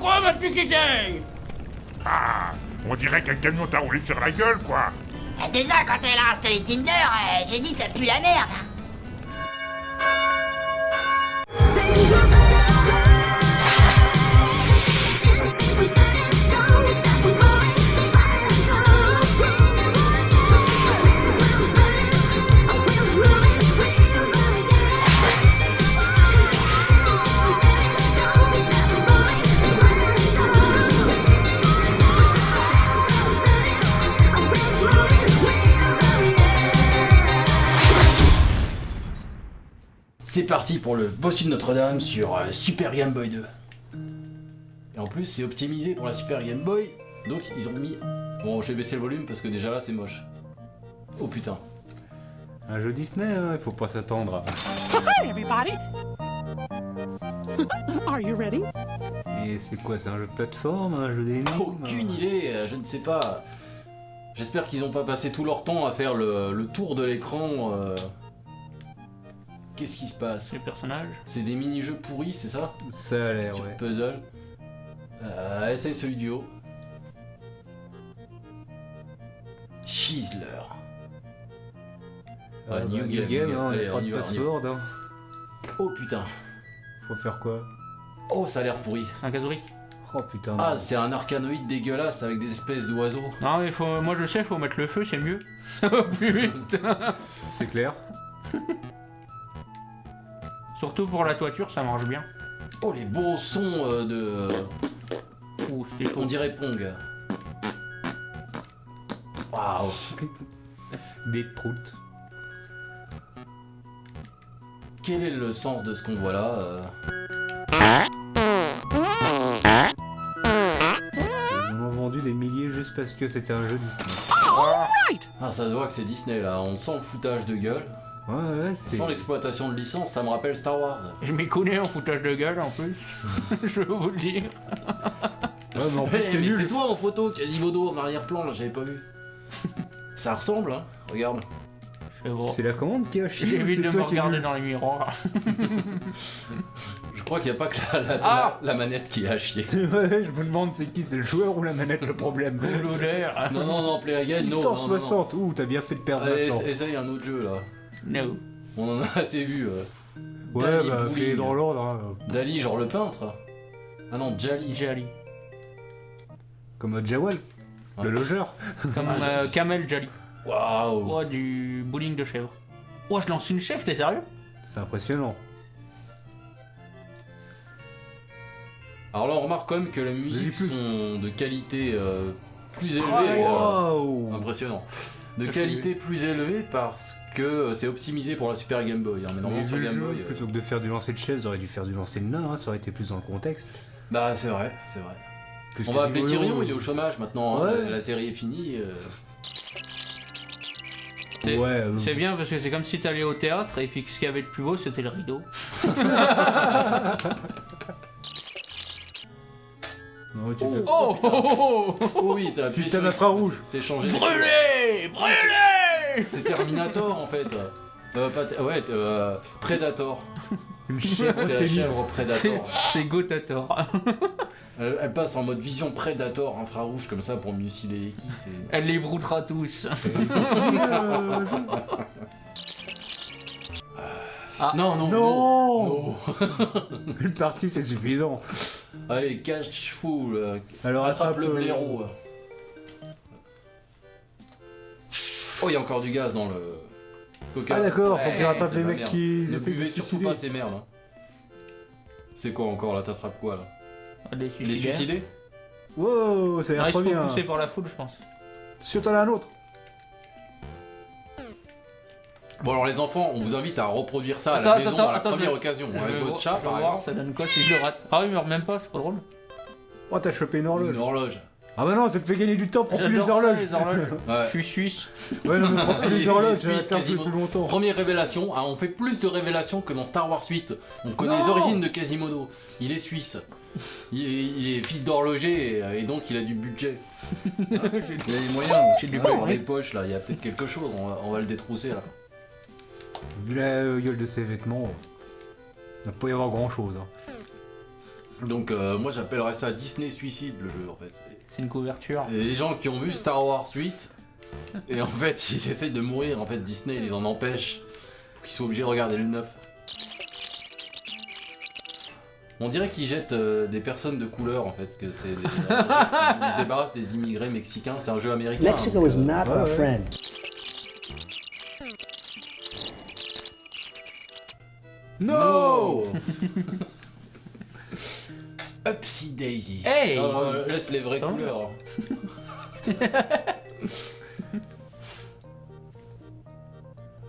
Pourquoi m'as-tu quitté Ah, on dirait qu'un camion t'a roulé sur la gueule, quoi. Euh, Déjà, quand elle a installé Tinder, euh, j'ai dit ça pue la merde. C'est parti pour le bossu de Notre-Dame sur euh, Super Game Boy 2. Et en plus, c'est optimisé pour la Super Game Boy, donc ils ont mis. Bon, je vais baisser le volume parce que déjà là, c'est moche. Oh putain. Un jeu Disney, hein, il faut pas s'attendre. Hi, everybody! Are you ready? Et c'est quoi, c'est un jeu de plateforme, un jeu d'énigmes Aucune idée, euh, je ne sais pas. J'espère qu'ils ont pas passé tout leur temps à faire le, le tour de l'écran. euh. Qu'est-ce qui se passe Les personnages C'est des mini-jeux pourris, c'est ça Ça a l'air, ouais. puzzle. Euh, essaye celui du haut. Chisler. Ah, Ah, bah, new new game, game, new hein. Allez, pas on de password. hein. Oh putain. Faut faire quoi Oh, ça a l'air pourri. Un Kazuric Oh putain. Ah, c'est un arcanoïde dégueulasse avec des espèces d'oiseaux. Non, mais faut, moi je sais, faut mettre le feu, c'est mieux. Plus vite. c'est clair. Surtout pour la toiture, ça marche bien. Oh, les beaux sons euh, de. Ouh, On dirait Pong. Waouh. Des proutes. Quel est le sens de ce qu'on voit là euh Ils en ont vendu des milliers juste parce que c'était un jeu Disney. Ah, ça se voit que c'est Disney là. On sent le foutage de gueule. Ouais, ouais, sent l'exploitation de licence. Ça me rappelle Star Wars. Je m'y connais en foutage de gueule en plus. je veux vous le dire. Ouais, mais en plus, Eh, c'est mais nul. c'est toi en photo, Quasimodo en arrière-plan, là, j'avais pas vu. Ça ressemble, hein Regarde. C'est la commande qui a chié. J'évite c'est de me toi qui regarder dans les miroirs. Je crois qu'il n'y a pas que la, la- Ah la- la manette qui a chier. Ouais, je me demande c'est qui, c'est le joueur ou la manette le problème. L'odeur. Non, non, non, Play Again, non, non, non, non. 660, ouh, t'as bien fait de perdre Allez, maintenant. essa- essaye un autre jeu, là. No. On en a assez vu. euh. Ouais, Dali bah, Bowling. fais dans l'ordre. hein. Dali, genre le peintre. Ah non, Jali. Jali. Comme euh, Jawal, Ouais. le logeur. Comme euh, Kamel Jali. Waouh. Oh, du bowling de chèvre. Oh, je lance une chèvre, t'es sérieux? C'est impressionnant. Alors là, on remarque quand même que les Vas-y, musiques plus. sont de qualité euh, plus élevée. Ah, euh, Waouh Impressionnant. De qualité plus élevée parce que c'est optimisé pour la Super Game Boy. hein, mais Mais normalement sur Game jeu, Boy. euh, plutôt que de faire du lancer de chaise, aurait dû faire du lancer de nain, hein, ça aurait été plus dans le contexte. Bah c'est vrai, c'est vrai. Plus On va appeler. Tyrion, il est au chômage maintenant. hein, Ouais. la, la série est finie. euh. C'est- Ouais, euh, C'est bien parce que c'est comme si t'allais au théâtre et puis ce qu'il y avait de plus beau c'était le rideau. non, tu peux- Oh, oh, oh, oh, oui, t'as appuyé Système sur- infrarouge. C'est changé. Brûlé Brûlé C'est Terminator en fait. Euh, pas ouais, euh, Predator. Une chèvre C'est la chèvre C'est Predator. c'est Gotator. Elle, elle passe en mode vision Predator infrarouge comme ça pour mieux cibler les Elle les broutera tous. Ah. Non, non, Non non. Une partie, c'est suffisant. Allez, cache full. euh, Alors Attrape le blaireau. Oh, il y a encore du gaz dans le coca. Ah d'accord, faut qu'il rattrape les mecs qui Ne buvez se surtout pas ces merdes. hein. C'est quoi encore là T'attrapes quoi là Les Les suicidés Wow, ça a l'air ils se trop font bien. pousser par la foule, je pense. Sur t'en as un autre. Bon alors les enfants, on vous invite à reproduire ça à Attends, la maison attends, à la attends, première je- occasion. Je Avec vais votre chat je par vais voir, exemple. ça donne quoi si je le rate Ah, il meurt même pas, c'est pas drôle. Oh, t'as chopé une horloge. Une horloge. Ah bah non, ça te fait gagner du temps, prends plus les ça, horloges. les horloges. Ouais. Je suis suisse. Ouais, non, mais prends plus Les- horloges, ça plus, quasiment. plus longtemps. Première révélation, ah, on fait plus de révélations que dans Star Wars 8. On connaît Non les origines de Quasimodo. Il est suisse. Il est, il est fils d'horloger et, et donc il a du budget. il a les moyens. J'ai du budget. Dans les poches là, il y a peut-être quelque chose. On va, on va le détrousser là. Vu la euh, gueule de ses vêtements, il va pas y avoir grand chose. Donc euh, moi j'appellerais ça Disney Suicide le jeu en fait. C'est- une couverture. C'est les gens qui ont vu Star Wars 8 et en fait ils essayent de mourir. En fait Disney les en empêche pour qu'ils soient obligés de regarder le 9. On dirait qu'ils jettent euh, des personnes de couleur en fait, que c'est des... ils se débarrassent des immigrés mexicains, c'est un jeu américain. Mexico donc, is euh, not ouais, our ouais. friend. No Upsy Daisy. Hey Euh, laisse les vraies couleurs.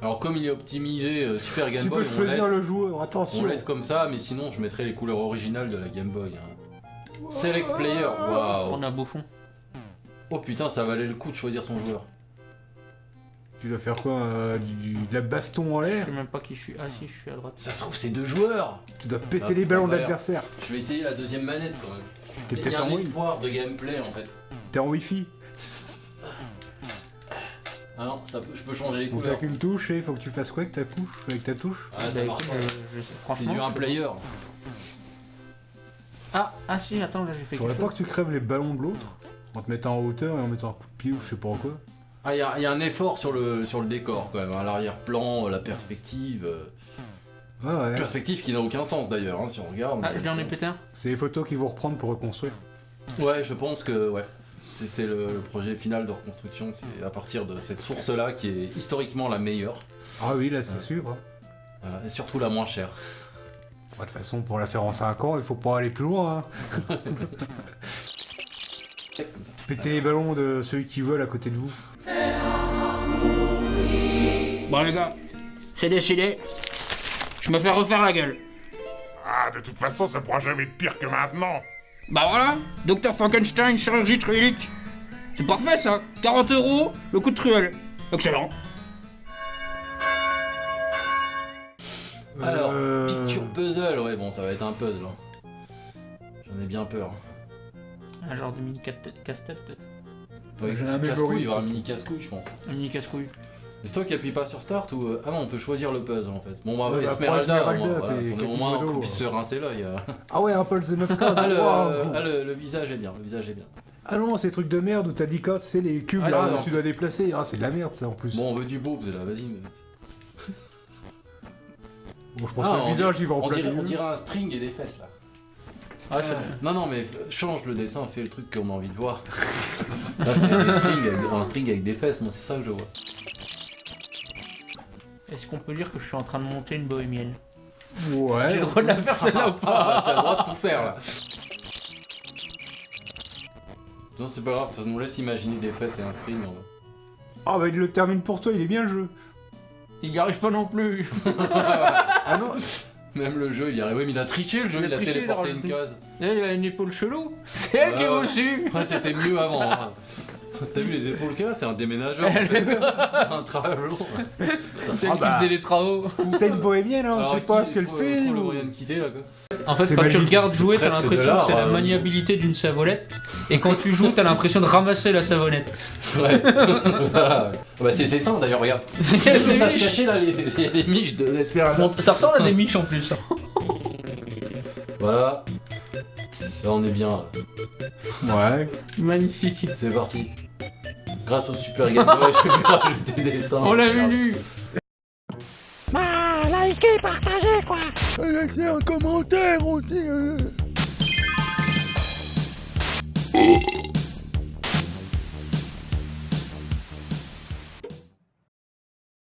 Alors comme il est optimisé euh, Super Game Tu Boy, peux on, choisir laisse, le joueur, attention. on laisse comme ça, mais sinon je mettrai les couleurs originales de la Game Boy. hein. Select Player, waouh. On a beau fond. Oh putain, ça valait le coup de choisir son joueur. Tu dois faire quoi euh, du, du- De la baston en Je l'air sais même pas qui je suis. Ah si, je suis à droite. Ça se trouve, c'est deux joueurs. Tu dois péter Ah, les ballons de l'adversaire. Je vais essayer la deuxième manette quand même. T'es Il y peut-être a en espoir de gameplay en fait. T'es en Wi-Fi. Ah non, ça peut- je peux changer les Donc t'as couleurs. qu'une touche et il faut que tu fasses quoi avec ta touche Avec ta touche Ah, ça Bah, marche pas. je- je C'est du un je- player. Ah, ah si, attends, là j'ai fait Faudrait quelque pas chose. que tu crèves les ballons de l'autre en te mettant en hauteur et en mettant un coup de pied ou je sais pas quoi. Ah, il y, a- y a un effort sur le, sur le décor quand même, à l'arrière-plan, euh, la perspective. euh, Ah ouais. Perspective qui n'a aucun sens d'ailleurs, hein, si on regarde. Ah, je en ai pété un. C'est les photos qu'ils vont reprendre pour reconstruire. Ouais, je pense que ouais. C'est- C'est le, le projet final de reconstruction, c'est à partir de cette source-là qui est historiquement la meilleure, Ah oui, là c'est Ouais. sûr. hein. euh, et surtout la moins chère. Bah, De toute façon, pour la faire en 5 ans, il faut pas aller plus loin. hein. Péter les ballons de celui qui vole à côté de vous. Bon les gars, c'est décidé. Je me fais refaire la gueule. Ah, de toute façon, ça pourra jamais être pire que maintenant. Bah voilà, Docteur Frankenstein, chirurgie truelique. C'est parfait ça. 40 euros, le coup de truelle. Excellent. Alors, Euh, picture puzzle, ouais, bon, ça va être un puzzle. hein. J'en ai bien peur. Un genre de mini casse-tête peut-être. Ouais, c'est casse-couille, il y aura ça un mini casse-couille, je pense. Un mini casse-couille. C'est toi qui appuies pas sur Start ou. euh, Ah non, on peut choisir le puzzle en fait. Bon, bah, Ouais, bah, Esmeralda, au moins, voilà, on au moins qu'on puisse se rincer l'œil. euh. Ah ouais, un pulse de 9 cases. Ah, le, waouh. ah, le, le visage est bien, le visage est bien. Ah non, ces trucs de merde où t'as 10 cases, c'est les cubes Ah, là, tu dois déplacer. Ah, c'est de la merde ça en plus. Bon, Bon, on veut du boobs là, vas-y. mais- je pense Ah, que on le visage il va en On plein dirait, on dirait un string et des fesses là. Ah, Non, non, mais change le dessin, fais le truc qu'on a envie de voir. Là, c'est des strings avec- un string avec des fesses, moi c'est ça que je vois. Est-ce qu'on peut dire que je suis en train de monter une bohémienne Ouais. J'ai le droit de la faire celle-là ou pas? Ah, tu as le droit de tout faire là. Non, c'est pas grave, ça nous laisse imaginer des fesses et un string. en vrai. Ah bah il le termine pour toi, il est bien le jeu. Il n'y arrive pas non plus. Ah non, Même le jeu, il y arrive. Oui, mais il a triché le jeu, Il a il a, triché, il a téléporté une case. Eh, il a une épaule chelou. C'est elle qui est au-dessus. Ouais, c'était mieux avant. hein. T'as vu les épaules qu'elle a C'est un déménageur. en fait. c'est un travail long. C'est Ah elle bah. qui faisait les travaux. c'est une bohémienne, hein, on Alors, sait pas ce qu'elle fait. le ou- moyen de quitter là quoi. En fait, quand tu magique. regardes jouer, t'as l'impression que c'est la euh. maniabilité d'une savonnette. Et quand tu joues, t'as l'impression de ramasser la savonnette. Ouais. voilà. Bah, c'est c'est ça d'ailleurs, regarde. C'est ça se là, les, les, les miches de l'Esperada. Bon, ça ressemble à des miches en plus. hein. Voilà. Là on est bien. Ouais. Magnifique. C'est parti. Grâce au Super Game Boy, je peux rajouter des dessins. On l'a vu. Likez, partagez, quoi. Laissez un commentaire aussi. euh. Oh,